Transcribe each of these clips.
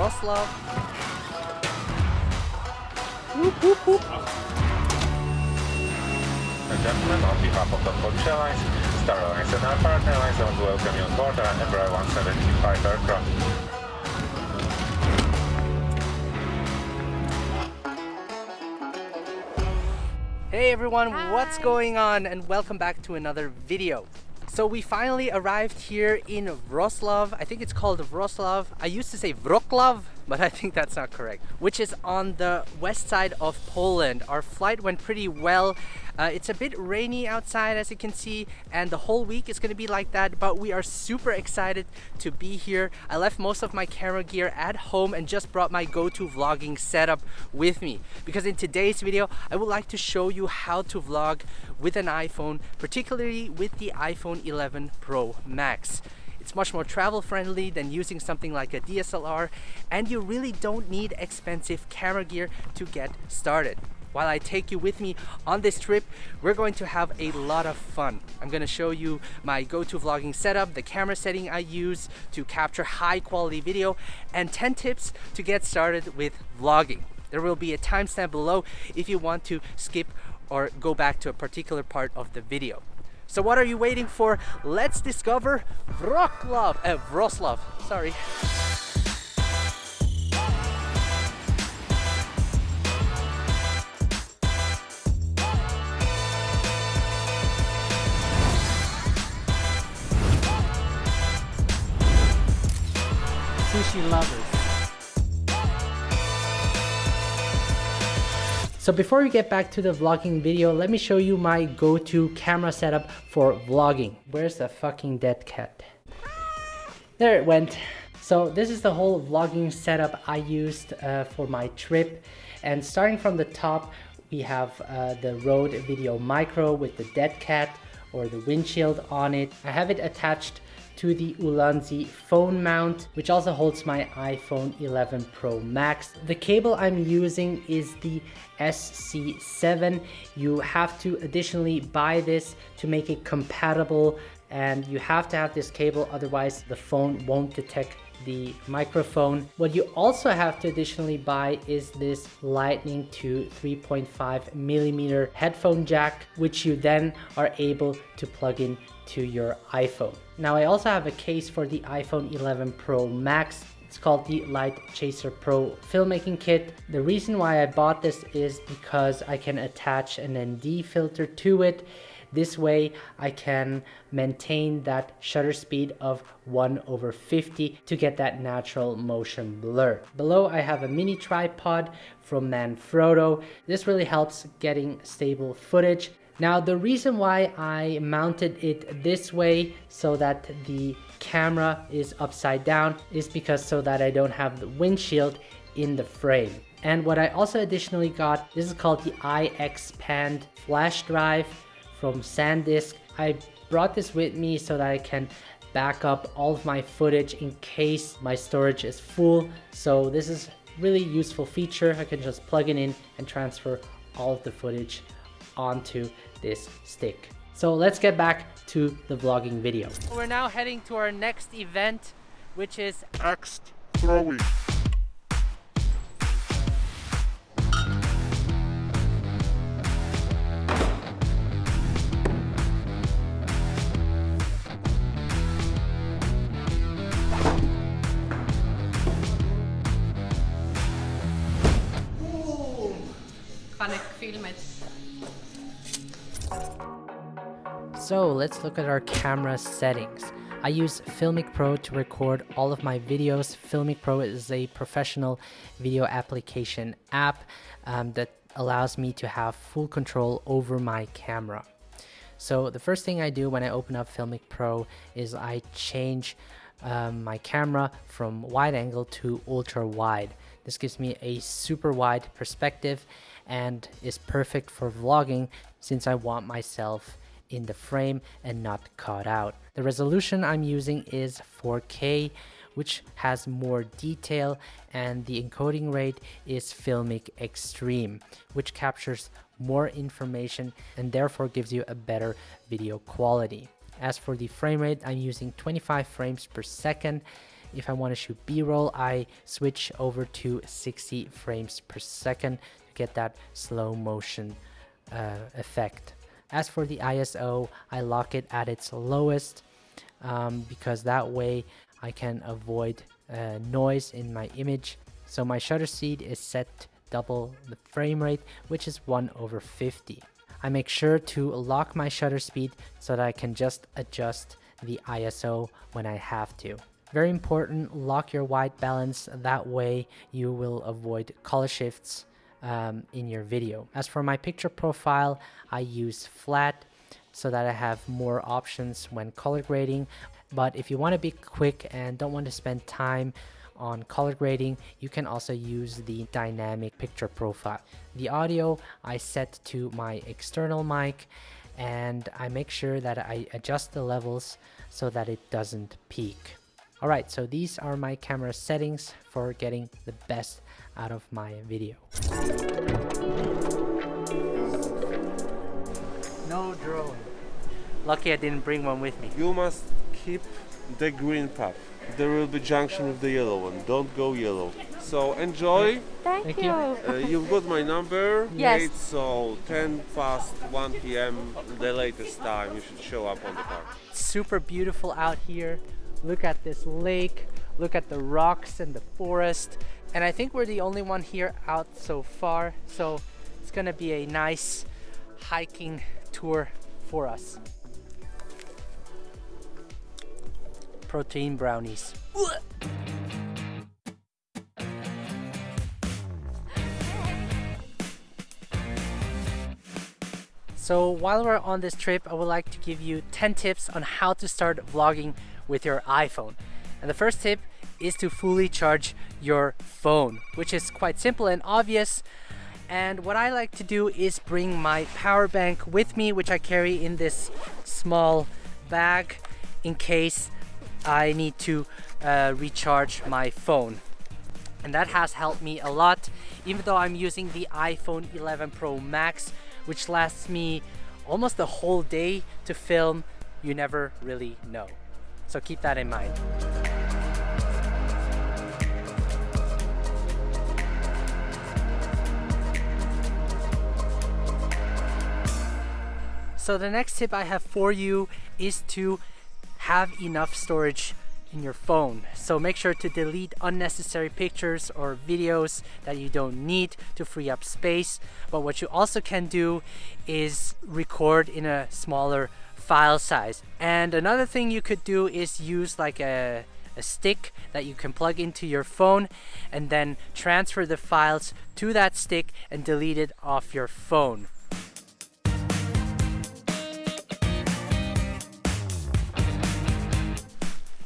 Wroclaw. Whoop, whoop, whoop. and gentlemen, on behalf of the Polish Airlines, Star Alliance and our partner airlines, I want to welcome you on board our Embraer 175 aircraft. Hey everyone, what's going on? And welcome back to another video. So we finally arrived here in Wroclaw. I think it's called Wroclaw. I used to say Wroclaw, but I think that's not correct. Which is on the west side of Poland. Our flight went pretty well. Uh, it's a bit rainy outside as you can see and the whole week is going to be like that but we are super excited to be here. I left most of my camera gear at home and just brought my go-to vlogging setup with me because in today's video I would like to show you how to vlog with an iPhone particularly with the iPhone 11 Pro Max. It's much more travel friendly than using something like a DSLR and you really don't need expensive camera gear to get started while I take you with me on this trip, we're going to have a lot of fun. I'm going to show you my go-to vlogging setup, the camera setting I use to capture high quality video, and 10 tips to get started with vlogging. There will be a timestamp below if you want to skip or go back to a particular part of the video. So what are you waiting for? Let's discover Wroclaw, uh, Wroclaw, sorry. sushi lovers. So before we get back to the vlogging video, let me show you my go-to camera setup for vlogging. Where's the fucking dead cat? There it went. So this is the whole vlogging setup I used uh, for my trip. And starting from the top, we have uh, the Rode Video Micro with the dead cat or the windshield on it. I have it attached to the Ulanzi phone mount, which also holds my iPhone 11 Pro Max. The cable I'm using is the SC7. You have to additionally buy this to make it compatible and you have to have this cable otherwise the phone won't detect the microphone. What you also have to additionally buy is this lightning to 3.5 millimeter headphone jack, which you then are able to plug in to your iPhone. Now I also have a case for the iPhone 11 Pro Max. It's called the Light Chaser Pro filmmaking kit. The reason why I bought this is because I can attach an ND filter to it this way I can maintain that shutter speed of 1 over 50 to get that natural motion blur. Below I have a mini tripod from Manfrotto. This really helps getting stable footage. Now the reason why I mounted it this way so that the camera is upside down is because so that I don't have the windshield in the frame. And what I also additionally got, this is called the iXpand flash drive from SanDisk. I brought this with me so that I can back up all of my footage in case my storage is full. So this is really useful feature. I can just plug it in and transfer all of the footage onto this stick. So let's get back to the vlogging video. We're now heading to our next event, which is axe throwing. So let's look at our camera settings. I use Filmic Pro to record all of my videos. Filmic Pro is a professional video application app um, that allows me to have full control over my camera. So the first thing I do when I open up Filmic Pro is I change um, my camera from wide angle to ultra wide. This gives me a super wide perspective and is perfect for vlogging since I want myself in the frame and not cut out. The resolution I'm using is 4K which has more detail and the encoding rate is Filmic Extreme which captures more information and therefore gives you a better video quality. As for the frame rate, I'm using 25 frames per second If I want to shoot B-roll, I switch over to 60 frames per second get that slow motion uh, effect. As for the ISO, I lock it at its lowest um, because that way I can avoid uh, noise in my image. So my shutter speed is set double the frame rate, which is 1 over 50. I make sure to lock my shutter speed so that I can just adjust the ISO when I have to. Very important, lock your white balance, that way you will avoid color shifts um, in your video. As for my picture profile, I use flat so that I have more options when color grading. But if you want to be quick and don't want to spend time on color grading, you can also use the dynamic picture profile. The audio I set to my external mic and I make sure that I adjust the levels so that it doesn't peak. Alright, so these are my camera settings for getting the best out of my video. No drone. Lucky I didn't bring one with me. You must keep the green path. There will be junction with the yellow one. Don't go yellow. So enjoy. Thank, Thank you. you. Uh, you've got my number. Yes. Wait, so 10 past 1 p.m. the latest time you should show up on the park. super beautiful out here. Look at this lake, look at the rocks and the forest. And I think we're the only one here out so far. So it's gonna be a nice hiking tour for us. Protein brownies. So while we're on this trip, I would like to give you 10 tips on how to start vlogging with your iPhone. And the first tip is to fully charge your phone, which is quite simple and obvious. And what I like to do is bring my power bank with me, which I carry in this small bag in case I need to uh, recharge my phone. And that has helped me a lot even though I'm using the iPhone 11 Pro Max which lasts me almost the whole day to film. You never really know. So keep that in mind So the next tip I have for you is to have enough storage in your phone. So make sure to delete unnecessary pictures or videos that you don't need to free up space. But what you also can do is record in a smaller file size. And another thing you could do is use like a a stick that you can plug into your phone and then transfer the files to that stick and delete it off your phone.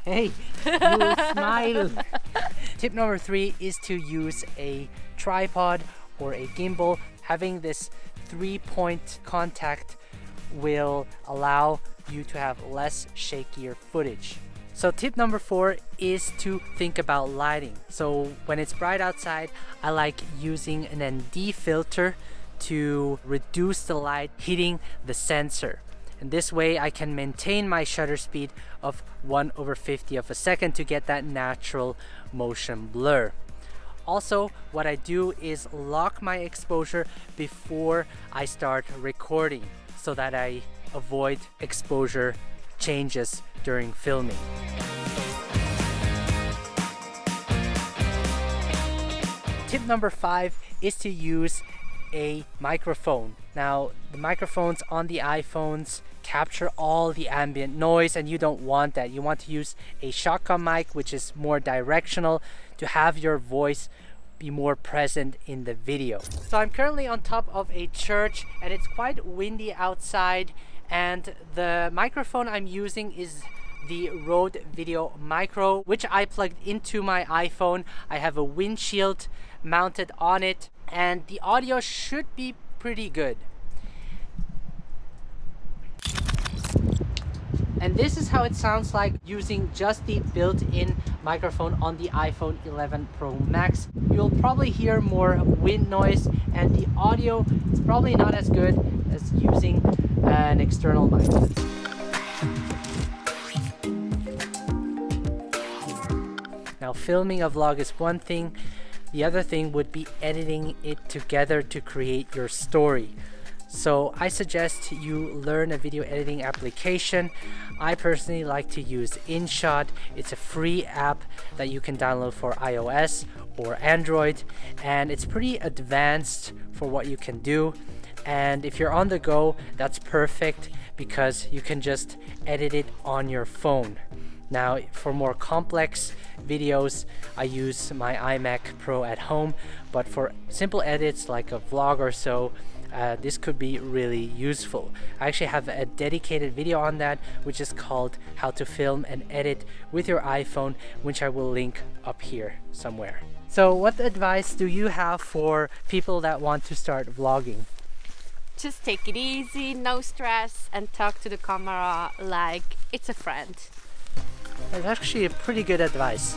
Hey, you smile. Tip number three is to use a tripod or a gimbal. Having this three point contact will allow you to have less shakier footage. So tip number four is to think about lighting. So when it's bright outside, I like using an ND filter to reduce the light hitting the sensor. And this way I can maintain my shutter speed of 1 over 50 of a second to get that natural motion blur. Also, what I do is lock my exposure before I start recording so that I avoid exposure changes during filming. Tip number five is to use a microphone. Now, the microphones on the iPhones capture all the ambient noise and you don't want that. You want to use a shotgun mic which is more directional to have your voice be more present in the video. So I'm currently on top of a church and it's quite windy outside and the microphone I'm using is the Rode Video Micro which I plugged into my iPhone. I have a windshield mounted on it and the audio should be pretty good. And this is how it sounds like using just the built-in microphone on the iPhone 11 Pro Max. You'll probably hear more wind noise and the audio is probably not as good as using an external mic. Now filming a vlog is one thing, the other thing would be editing it together to create your story. So I suggest you learn a video editing application. I personally like to use InShot. It's a free app that you can download for iOS or Android and it's pretty advanced for what you can do. And if you're on the go, that's perfect because you can just edit it on your phone. Now for more complex videos I use my iMac Pro at home but for simple edits like a vlog or so uh, this could be really useful. I actually have a dedicated video on that which is called how to film and edit with your iPhone which I will link up here somewhere. So what advice do you have for people that want to start vlogging? Just take it easy, no stress, and talk to the camera like it's a friend. That's actually a pretty good advice.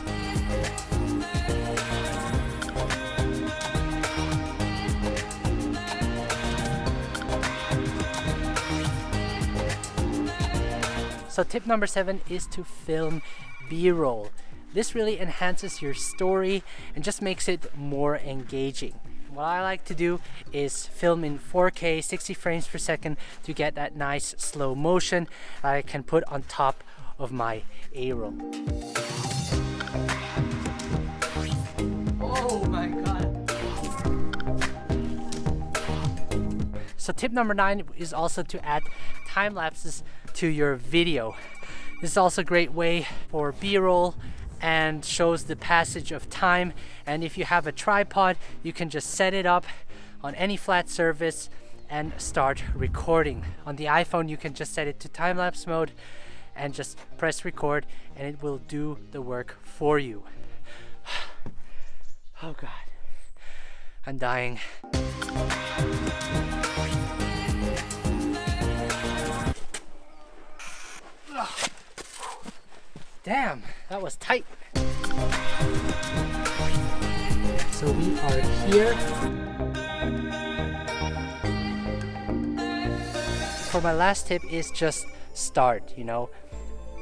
So tip number seven is to film B-roll. This really enhances your story and just makes it more engaging. What I like to do is film in 4K 60 frames per second to get that nice slow motion that I can put on top of my A-roll. Oh my god. So tip number nine is also to add time lapses to your video. This is also a great way for B-roll and shows the passage of time. And if you have a tripod, you can just set it up on any flat surface and start recording. On the iPhone, you can just set it to time-lapse mode and just press record and it will do the work for you. Oh God, I'm dying. Damn, that was tight. So we are here. For my last tip is just start, you know.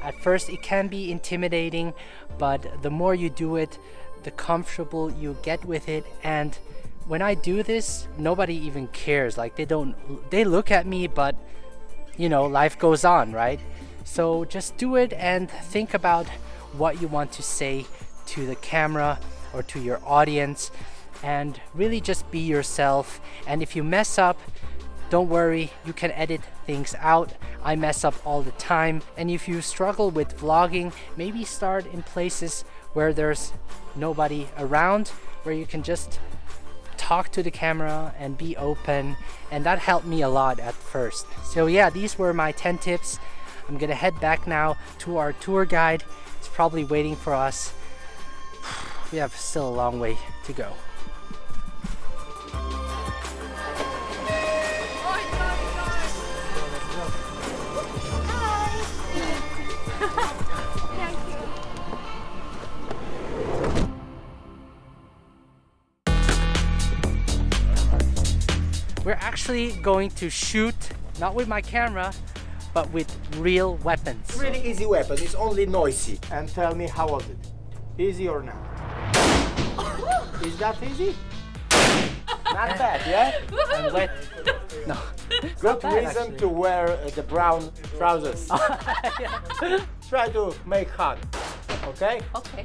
At first it can be intimidating, but the more you do it, the comfortable you get with it and when I do this, nobody even cares. Like they don't they look at me, but you know, life goes on, right? So just do it and think about what you want to say to the camera or to your audience and really just be yourself. And if you mess up, don't worry, you can edit things out. I mess up all the time. And if you struggle with vlogging, maybe start in places where there's nobody around, where you can just talk to the camera and be open. And that helped me a lot at first. So yeah, these were my 10 tips. I'm gonna head back now to our tour guide. It's probably waiting for us. We have still a long way to go. We're actually going to shoot, not with my camera, but with real weapons. Really easy weapon, it's only noisy. And tell me how was it? Easy or not? Is that easy? Not bad, yeah? And wet. No. Good bad, reason actually. to wear uh, the brown trousers. Try to make hot, okay? Okay.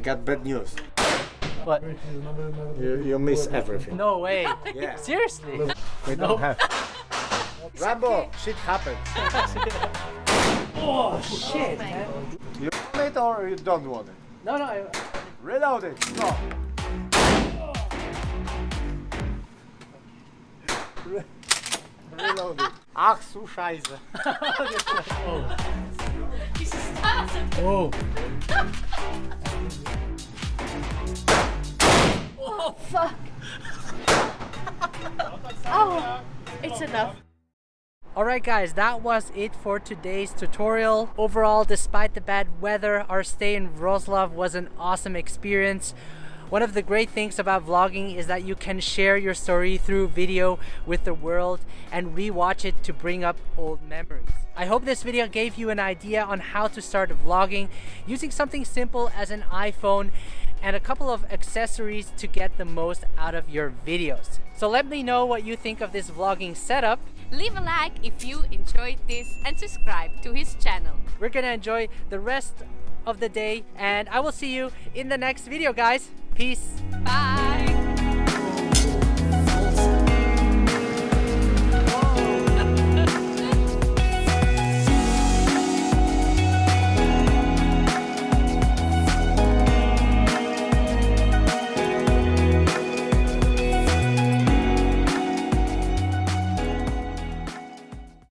I got bad news. What? You, you miss everything. No way. Yeah. Seriously? We don't have. Rambo, shit happens. Oh shit, man. You want it or you don't want it? No, no. I, Reload it. Go. Re- Reload it. Ach, su Scheiße. oh. Oh, fuck. oh, it's enough. Alright guys, that was it for today's tutorial. Overall, despite the bad weather, our stay in Wroclaw was an awesome experience. One of the great things about vlogging is that you can share your story through video with the world and rewatch it to bring up old memories. I hope this video gave you an idea on how to start vlogging using something simple as an iPhone and a couple of accessories to get the most out of your videos. So let me know what you think of this vlogging setup. Leave a like if you enjoyed this and subscribe to his channel. We're gonna enjoy the rest of the day and I will see you in the next video guys. Peace. Bye!